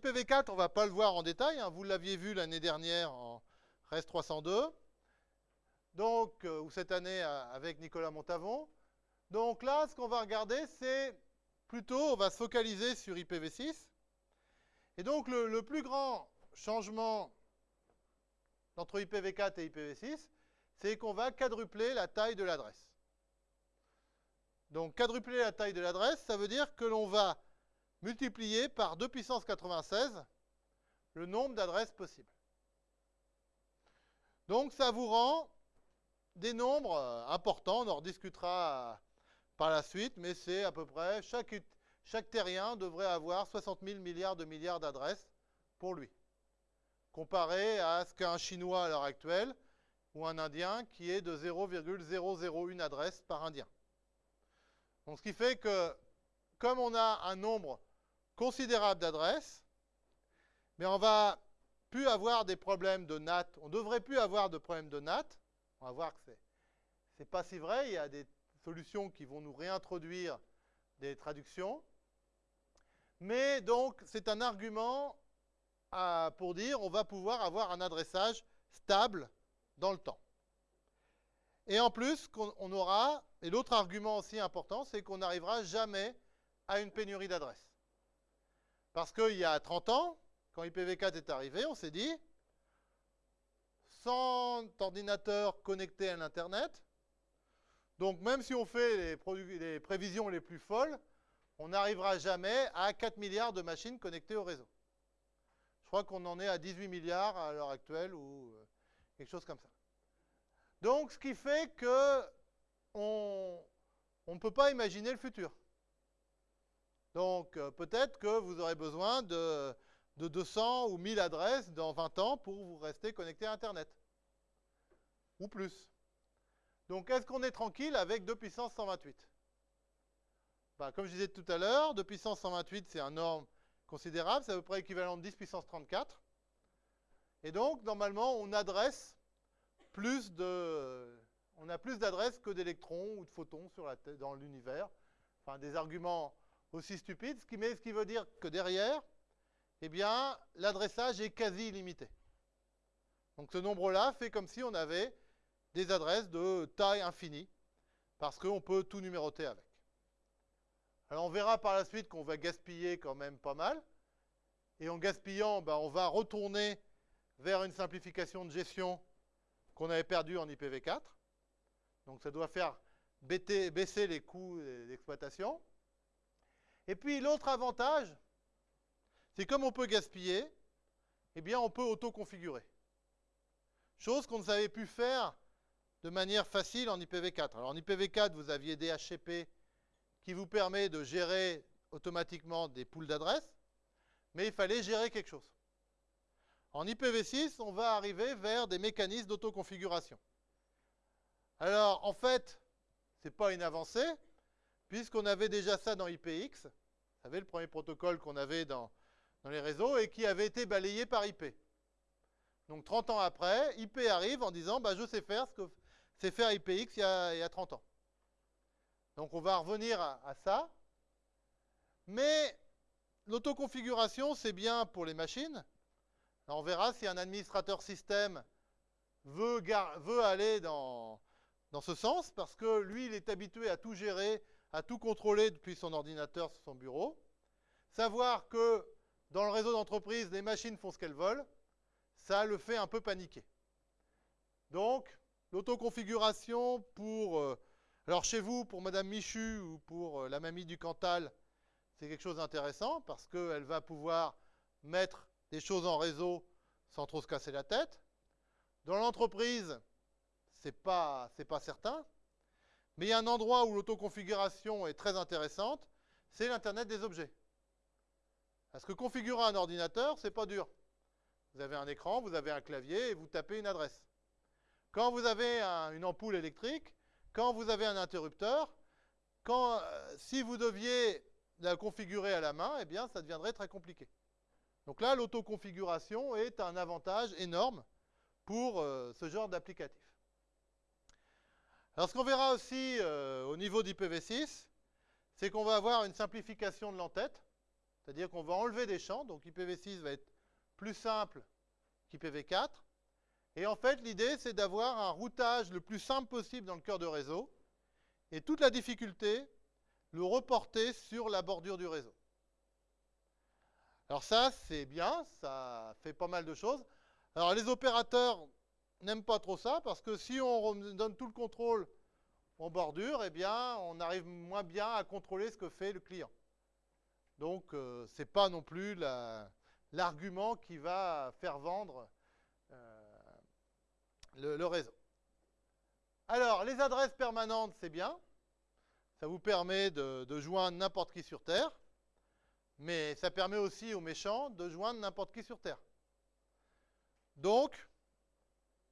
IPv4, on ne va pas le voir en détail. hein. Vous l'aviez vu l'année dernière en REST 302. Donc, euh, ou cette année euh, avec Nicolas Montavon. Donc là, ce qu'on va regarder, c'est plutôt, on va se focaliser sur IPv6. Et donc, le, le plus grand changement entre IPv4 et IPv6, c'est qu'on va quadrupler la taille de l'adresse. Donc, quadrupler la taille de l'adresse, ça veut dire que l'on va multiplier par 2 puissance 96 le nombre d'adresses possibles. Donc, ça vous rend des nombres euh, importants, on en rediscutera euh, par la suite, mais c'est à peu près, chaque, chaque terrien devrait avoir 60 000 milliards de milliards d'adresses pour lui, comparé à ce qu'a un Chinois à l'heure actuelle, ou un Indien qui est de 0,001 adresses par Indien. Donc ce qui fait que, comme on a un nombre considérable d'adresses, mais on va plus avoir des problèmes de NAT, on devrait plus avoir de problèmes de NAT, on va voir que c'est n'est pas si vrai, il y a des solutions qui vont nous réintroduire des traductions. Mais donc, c'est un argument pour dire on va pouvoir avoir un adressage stable dans le temps. Et en plus, qu'on- on aura, et l'autre argument aussi important, c'est qu'on n'arrivera jamais à une pénurie d'adresses. Parce qu'il y a 30 ans, quand IPv4 est arrivé, on s'est dit, 100 ordinateurs connectés à l'Internet, donc même si on fait les, prévisions les plus folles, on n'arrivera jamais à 4 milliards de machines connectées au réseau. Je crois qu'on en est à 18 milliards à l'heure actuelle ou euh, quelque chose comme ça. Donc ce qui fait que on, on ne peut pas imaginer le futur. Donc euh, peut-être que vous aurez besoin de, de 200 ou 1000 adresses dans 20 ans pour vous rester connecté à Internet. Ou plus. Donc est-ce qu'on est tranquille avec 2 puissance 128 Ben, Comme je disais tout à l'heure, 2 puissance 128 c'est un norme considérable, c'est à peu près équivalent de 10 puissance 34. Et donc normalement on adresse plus de... On a plus d'adresses que d'électrons ou de photons dans l'univers. Enfin, des arguments aussi stupides, ce qui, veut dire que derrière, eh bien, l'adressage est quasi illimité. Donc ce nombre-là fait comme si on avait des adresses de taille infinie, parce qu'on peut tout numéroter avec. Alors on verra par la suite qu'on va gaspiller quand même pas mal, et en gaspillant, ben, on va retourner vers une simplification de gestion qu'on avait perdue en IPv4. Donc ça doit faire baisser les coûts d'exploitation. Et puis l'autre avantage, c'est comme on peut gaspiller, eh bien on peut auto-configurer. Chose qu'on ne savait plus faire de manière facile en IPv4. Alors en IPv4, vous aviez DHCP qui vous permet de gérer automatiquement des poules d'adresses, mais il fallait gérer quelque chose. En IPv6, on va arriver vers des mécanismes d'autoconfiguration. Alors, en fait, ce n'est pas une avancée, puisqu'on avait déjà ça dans IPX. Vous savez, le premier protocole qu'on avait dans, les réseaux et qui avait été balayé par IP. Donc 30 ans après, IP arrive en disant bah, je sais faire ce que sait faire IPX il y, a, il y a 30 ans. Donc on va revenir à, ça. Mais l'autoconfiguration, c'est bien pour les machines. On verra si un administrateur système veut, aller dans ce sens, parce que lui, il est habitué à tout gérer, à tout contrôler depuis son ordinateur son bureau. Savoir que dans le réseau d'entreprise, les machines font ce qu'elles veulent, ça le fait un peu paniquer. Donc, l'autoconfiguration pour, euh, alors chez vous, pour Madame Michu ou pour euh, la mamie du Cantal, c'est quelque chose d'intéressant parce qu'elle va pouvoir mettre des choses en réseau sans trop se casser la tête. Dans l'entreprise, c'est pas, pas certain. Mais il y a un endroit où l'autoconfiguration est très intéressante, c'est l'Internet des objets. Parce que configurer un ordinateur, c'est pas dur. Vous avez un écran, vous avez un clavier et vous tapez une adresse. Quand vous avez un- une ampoule électrique, quand vous avez un interrupteur, quand, euh, si vous deviez la configurer à la main, eh bien, ça deviendrait très compliqué. Donc là, l'autoconfiguration est un avantage énorme pour euh, ce genre d'applicatif. Alors, ce qu'on verra aussi euh, au niveau d'IPv6, c'est qu'on va avoir une simplification de l'entête. C'est-à-dire qu'on va enlever des champs, donc IPv6 va être plus simple qu'IPv4. Et en fait, l'idée, c'est d'avoir un routage le plus simple possible dans le cœur de réseau, et toute la difficulté, le reporter sur la bordure du réseau. Alors ça, c'est bien, ça fait pas mal de choses. Alors les opérateurs n'aiment pas trop ça, parce que si on donne tout le contrôle en bordure, eh bien, on arrive moins bien à contrôler ce que fait le client. Donc, euh, ce n'est pas non plus l'argument qui va faire vendre euh, le, réseau. Alors, les adresses permanentes, c'est bien. Ça vous permet de, de joindre n'importe qui sur Terre. Mais ça permet aussi aux méchants de joindre n'importe qui sur Terre. Donc,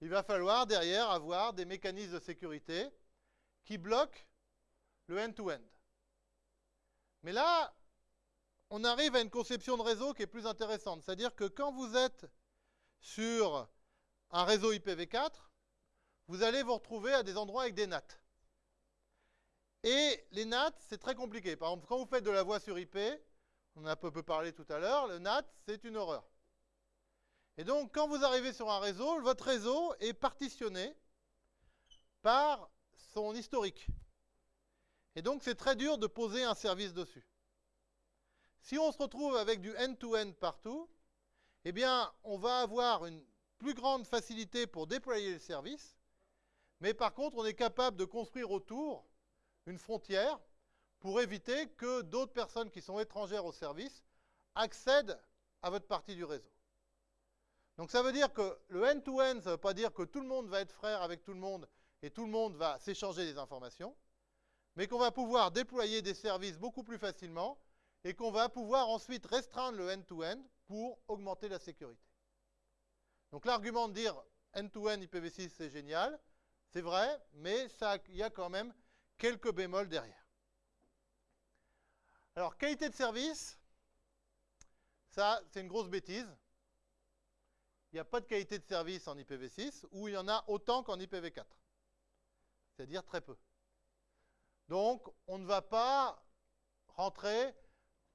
il va falloir derrière avoir des mécanismes de sécurité qui bloquent le end-to-end. Mais là, on arrive à une conception de réseau qui est plus intéressante. C'est-à-dire que quand vous êtes sur un réseau IPv4, vous allez vous retrouver à des endroits avec des NAT. Et les NAT, c'est très compliqué. Par exemple, quand vous faites de la voix sur IP, on a un peu parlé tout à l'heure, le NAT, c'est une horreur. Et donc, quand vous arrivez sur un réseau, votre réseau est partitionné par son historique. Et donc, c'est très dur de poser un service dessus. Si on se retrouve avec du end-to-end partout, eh bien, on va avoir une plus grande facilité pour déployer le service, mais par contre, on est capable de construire autour une frontière pour éviter que d'autres personnes qui sont étrangères au service accèdent à votre partie du réseau. Donc ça veut dire que le end-to-end, ça ne veut pas dire que tout le monde va être frère avec tout le monde et tout le monde va s'échanger des informations, mais qu'on va pouvoir déployer des services beaucoup plus facilement et qu'on va pouvoir ensuite restreindre le end-to-end pour augmenter la sécurité. Donc l'argument de dire end-to-end IPv6 c'est génial, c'est vrai, mais il y a quand même quelques bémols derrière. Alors qualité de service, ça c'est une grosse bêtise il n'y a pas de qualité de service en IPv6, ou il y en a autant qu'en IPv4. C'est-à-dire très peu. Donc, on ne va pas rentrer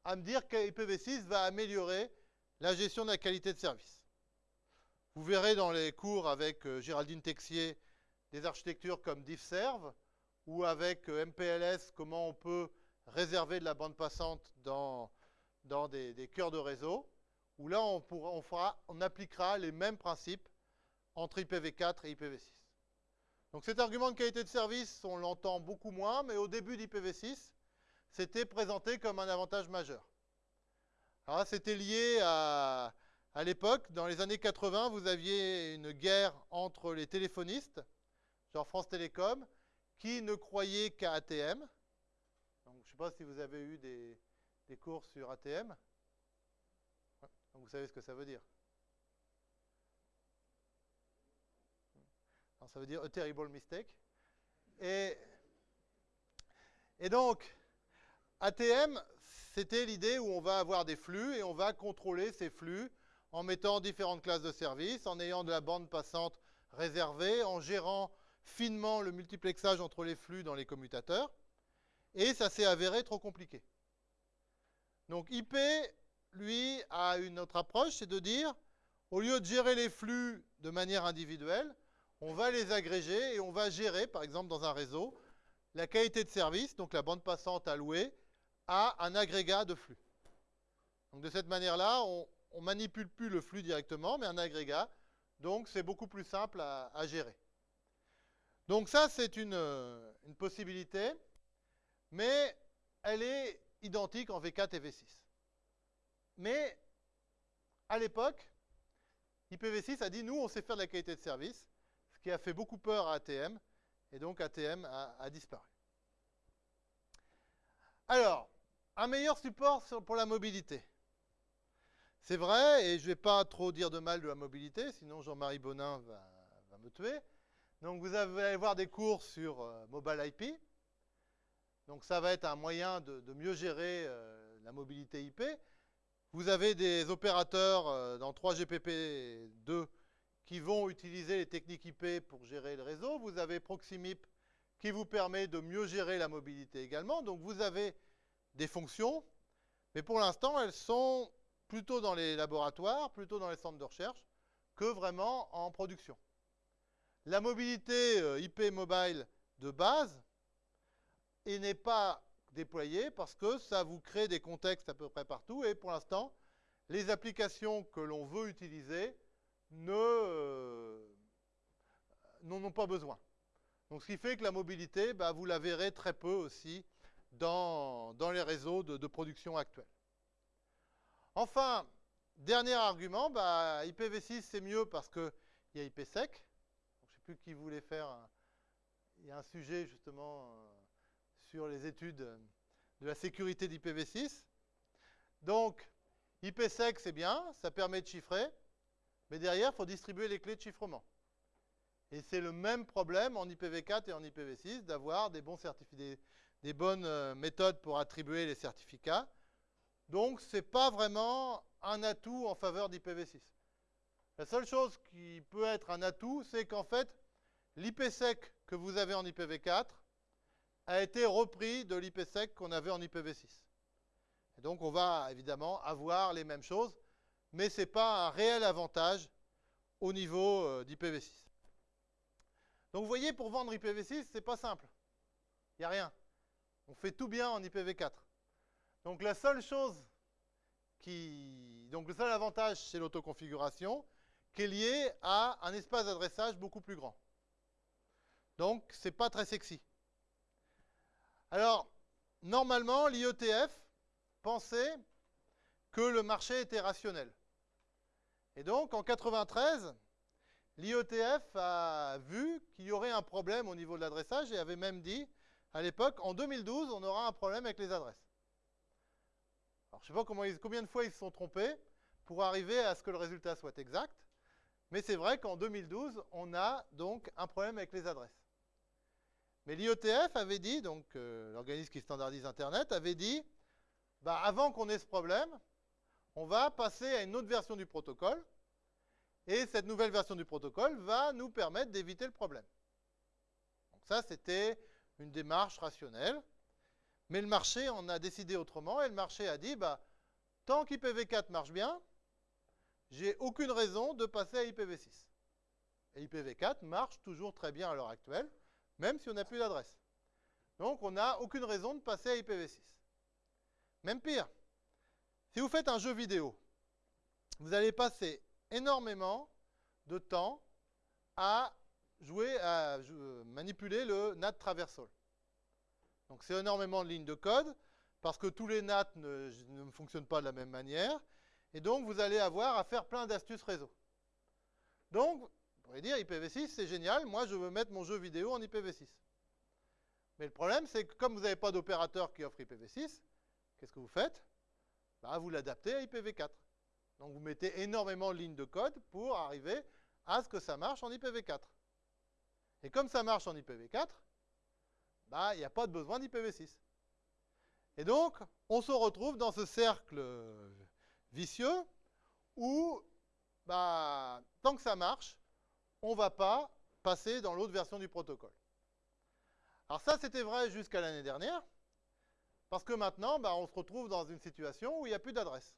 à me dire que IPv6 va améliorer la gestion de la qualité de service. Vous verrez dans les cours avec euh, Géraldine Texier des architectures comme diffserve, ou avec euh, MPLS, comment on peut réserver de la bande passante dans, des cœurs de réseau où là, on, appliquera les mêmes principes entre IPv4 et IPv6. Donc cet argument de qualité de service, on l'entend beaucoup moins, mais au début d'IPv6, c'était présenté comme un avantage majeur. Alors c'était lié à, l'époque, dans les années 80, vous aviez une guerre entre les téléphonistes, genre France Télécom, qui ne croyaient qu'à ATM. Donc, je ne sais pas si vous avez eu des cours sur ATM. Vous savez ce que ça veut dire. ça veut dire a terrible mistake. Et donc, ATM, c'était l'idée où on va avoir des flux et on va contrôler ces flux en mettant différentes classes de services, en ayant de la bande passante réservée, en gérant finement le multiplexage entre les flux dans les commutateurs. Et ça s'est avéré trop compliqué. Donc IP lui, a une autre approche, c'est de dire, au lieu de gérer les flux de manière individuelle, on va les agréger et on va gérer, par exemple dans un réseau, la qualité de service, donc la bande passante allouée, à un agrégat de flux. Donc de cette manière-là, on ne manipule plus le flux directement, mais un agrégat. Donc c'est beaucoup plus simple à, gérer. Donc ça, c'est une, une possibilité, mais elle est identique en V4 et V6. Mais à l'époque, IPv6 a dit nous, on sait faire de la qualité de service, ce qui a fait beaucoup peur à ATM, et donc ATM a, disparu. Alors, un meilleur support pour la mobilité. C'est vrai, et je ne vais pas trop dire de mal de la mobilité, sinon Jean-Marie Bonin va, me tuer. Donc vous allez voir des cours sur euh, Mobile IP. Donc ça va être un moyen de, mieux gérer euh, la mobilité IP. Vous avez des opérateurs euh, dans 3GPP2 qui vont utiliser les techniques IP pour gérer le réseau. Vous avez Proximip qui vous permet de mieux gérer la mobilité également. Donc vous avez des fonctions, Mais pour l'instant, elles sont plutôt dans les laboratoires, plutôt dans les centres de recherche, que vraiment en production. La mobilité euh, IP mobile de base n'est pas déployée parce que ça vous crée des contextes à peu près partout et pour l'instant, les applications que l'on veut utiliser euh, n'en ont pas besoin. Donc ce qui fait que la mobilité, bah, vous la verrez très peu aussi dans, les réseaux de, production actuels. Enfin, dernier argument, bah, IPv6 c'est mieux parce qu'il y a IPsec. Je ne sais plus qui voulait faire. il y a un sujet justement euh, sur les études de la sécurité d'IPv6. Donc, IPsec c'est bien, ça permet de chiffrer, mais derrière, il faut distribuer les clés de chiffrement. Et c'est le même problème en IPv4 et en IPv6 d'avoir des, des bonnes euh, méthodes pour attribuer les certificats. Donc, ce n'est pas vraiment un atout en faveur d'IPv6. La seule chose qui peut être un atout, c'est qu'en fait, l'IPsec que vous avez en IPv4 a été repris de l'IPsec qu'on avait en IPv6. Et donc, on va évidemment avoir les mêmes choses, mais ce n'est pas un réel avantage au niveau euh, d'IPv6. Donc, vous voyez, pour vendre IPv6, ce n'est pas simple. Il n'y a rien. On fait tout bien en IPv4. Donc la seule chose qui... Donc le seul avantage, c'est l'autoconfiguration, qui est lié à un espace d'adressage beaucoup plus grand. Donc ce n'est pas très sexy. Alors, normalement, l'IETF pensait que le marché était rationnel. Et donc, en 93, l'IETF a vu qu'il y aurait un problème au niveau de l'adressage et avait même dit à l'époque, en 2012, on aura un problème avec les adresses. Alors, je ne sais pas combien de fois ils se sont trompés pour arriver à ce que le résultat soit exact, mais c'est vrai qu'en 2012, on a donc un problème avec les adresses. Mais l'IETF avait dit, donc euh, l'organisme qui standardise Internet, avait dit, bah, avant qu'on ait ce problème, on va passer à une autre version du protocole, et cette nouvelle version du protocole va nous permettre d'éviter le problème. Donc ça, c'était une démarche rationnelle. Mais le marché en a décidé autrement et le marché a dit, bah, tant qu'IPv4 marche bien, j'ai aucune raison de passer à IPv6. Et IPv4 marche toujours très bien à l'heure actuelle, même si on n'a plus d'adresse. Donc on n'a aucune raison de passer à IPv6. Même pire, si vous faites un jeu vidéo, vous allez passer énormément de temps à jouer à manipuler le NAT traversal. Donc c'est énormément de lignes de code, parce que tous les NAT ne, ne, fonctionnent pas de la même manière, et donc vous allez avoir à faire plein d'astuces réseau. Donc, pourriez dire IPv6, c'est génial, moi je veux mettre mon jeu vidéo en IPv6. Mais le problème, c'est que comme vous n'avez pas d'opérateur qui offre IPv6, qu'est-ce que vous faites? Bah, Vous l'adaptez à IPv4. Donc vous mettez énormément de lignes de code pour arriver à ce que ça marche en IPv4. Et comme ça marche en IPv4, bah, il n'y a pas de besoin d'IPv6. Et donc, on se retrouve dans ce cercle vicieux où, bah, tant que ça marche, on ne va pas passer dans l'autre version du protocole. Alors ça, c'était vrai jusqu'à l'année dernière, parce que maintenant, bah, on se retrouve dans une situation où il n'y a plus d'adresse.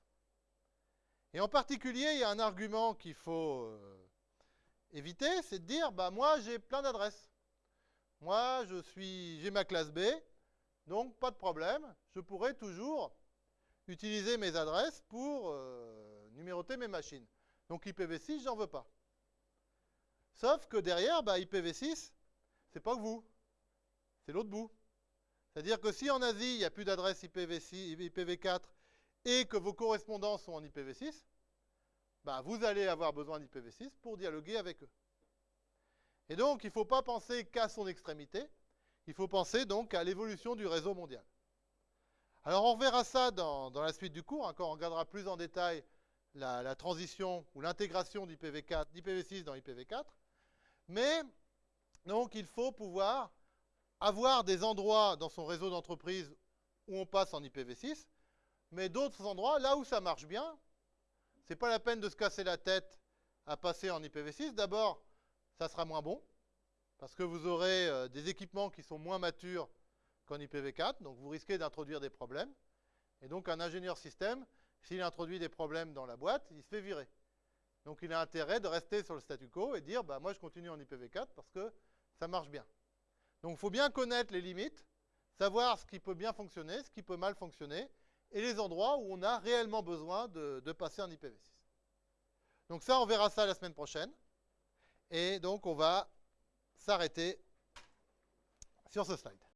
Et en particulier, il y a un argument qu'il faut euh, éviter, c'est de dire, bah, moi j'ai plein d'adresses. Moi, je suis, j'ai ma classe B, donc pas de problème, je pourrais toujours utiliser mes adresses pour euh, numéroter mes machines. Donc IPv6, j'en veux pas. Sauf que derrière, bah, IPv6, c'est pas vous, c'est l'autre bout. C'est-à-dire que si en Asie, il n'y a plus d'adresse IPv6, IPv4 et que vos correspondants sont en IPv6, bah, vous allez avoir besoin d'IPv6 pour dialoguer avec eux. Et donc, il ne faut pas penser qu'à son extrémité, il faut penser donc à l'évolution du réseau mondial. Alors, on verra ça dans, la suite du cours, hein, quand on regardera plus en détail la, transition ou l'intégration d'IPv6 dans IPv4. Mais, donc, il faut pouvoir avoir des endroits dans son réseau d'entreprise où on passe en IPv6, mais d'autres endroits, là où ça marche bien, n'est pas la peine de se casser la tête à passer en IPv6. D'abord, ça sera moins bon, parce que vous aurez euh, des équipements qui sont moins matures qu'en IPv4, donc vous risquez d'introduire des problèmes. Et donc un ingénieur système, s'il introduit des problèmes dans la boîte, il se fait virer. Donc il a intérêt de rester sur le statu quo et dire bah, moi je continue en IPv4 parce que ça marche bien. Donc il faut bien connaître les limites, savoir ce qui peut bien fonctionner, ce qui peut mal fonctionner, et les endroits où on a réellement besoin de, de passer en IPv6. Donc ça, on verra ça la semaine prochaine. Et donc on va s'arrêter sur ce slide.